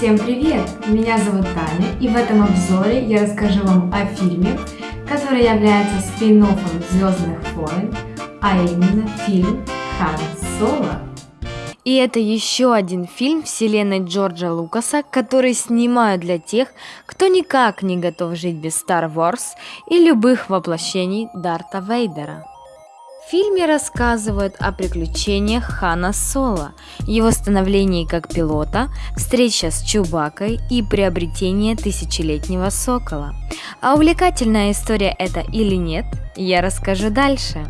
Всем привет! Меня зовут Таня и в этом обзоре я расскажу вам о фильме, который является спин Звездных войн, а именно фильм Хан Соло. И это еще один фильм вселенной Джорджа Лукаса, который снимают для тех, кто никак не готов жить без Star Wars и любых воплощений Дарта Вейдера. В фильме рассказывают о приключениях Хана Соло, его становлении как пилота, встреча с Чубакой и приобретение тысячелетнего сокола. А увлекательная история это или нет, я расскажу дальше.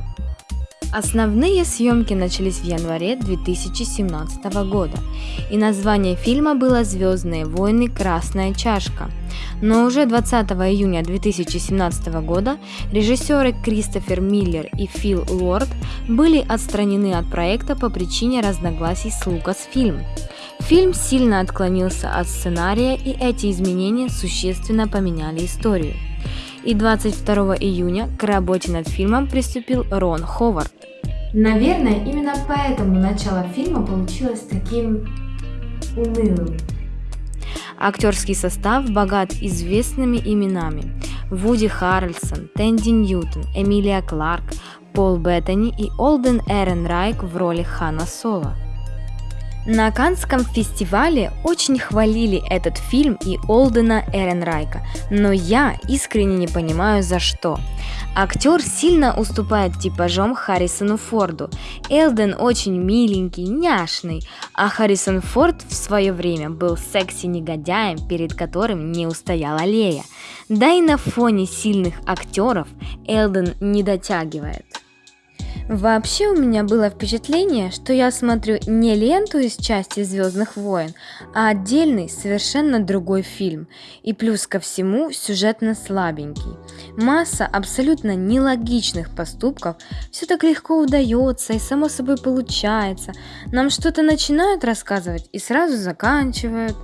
Основные съемки начались в январе 2017 года, и название фильма было «Звездные войны. Красная чашка». Но уже 20 июня 2017 года режиссеры Кристофер Миллер и Фил Лорд были отстранены от проекта по причине разногласий с Лукасфильм. Фильм сильно отклонился от сценария, и эти изменения существенно поменяли историю и 22 июня к работе над фильмом приступил Рон Ховард. Наверное, именно поэтому начало фильма получилось таким унылым. Актерский состав богат известными именами. Вуди Харрельсон, Тэнди Ньютон, Эмилия Кларк, Пол Беттани и Олден Эрен Райк в роли Хана Соло. На Канском фестивале очень хвалили этот фильм и Олдена Эренрайка, но я искренне не понимаю за что. Актер сильно уступает типажом Харрисону Форду. Элден очень миленький, няшный, а Харрисон Форд в свое время был секси-негодяем, перед которым не устояла Лея. Да и на фоне сильных актеров Элден не дотягивает. Вообще у меня было впечатление, что я смотрю не ленту из части Звездных войн, а отдельный, совершенно другой фильм. И плюс ко всему сюжетно слабенький. Масса абсолютно нелогичных поступков, все так легко удается и само собой получается. Нам что-то начинают рассказывать и сразу заканчивают.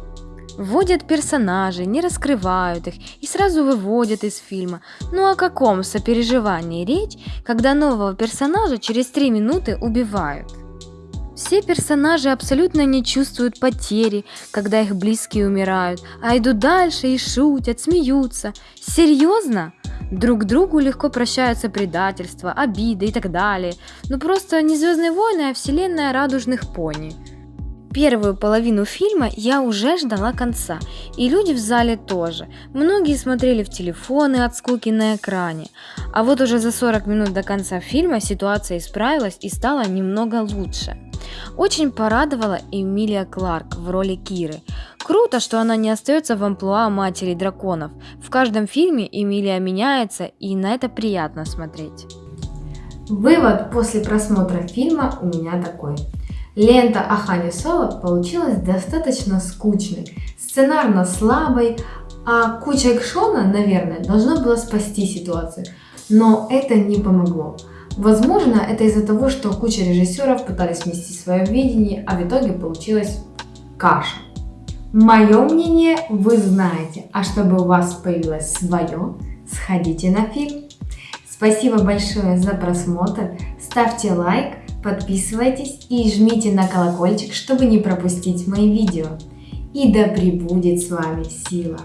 Вводят персонажей, не раскрывают их и сразу выводят из фильма. Ну о каком сопереживании речь, когда нового персонажа через три минуты убивают? Все персонажи абсолютно не чувствуют потери, когда их близкие умирают, а идут дальше и шутят, смеются. Серьезно? Друг другу легко прощаются предательства, обиды и так далее. Ну просто не Звездные войны, а вселенная радужных пони. Первую половину фильма я уже ждала конца, и люди в зале тоже. Многие смотрели в телефоны от скуки на экране. А вот уже за 40 минут до конца фильма ситуация исправилась и стала немного лучше. Очень порадовала Эмилия Кларк в роли Киры. Круто, что она не остается в амплуа матери драконов. В каждом фильме Эмилия меняется, и на это приятно смотреть. Вывод после просмотра фильма у меня такой. Лента о Хане Соло получилась достаточно скучной, сценарно слабой, а куча экшона, наверное, должна была спасти ситуацию. Но это не помогло. Возможно, это из-за того, что куча режиссеров пытались вместить свое видение, а в итоге получилась каша. Мое мнение вы знаете, а чтобы у вас появилось свое, сходите на фильм. Спасибо большое за просмотр, ставьте лайк, Подписывайтесь и жмите на колокольчик, чтобы не пропустить мои видео. И да пребудет с вами сила!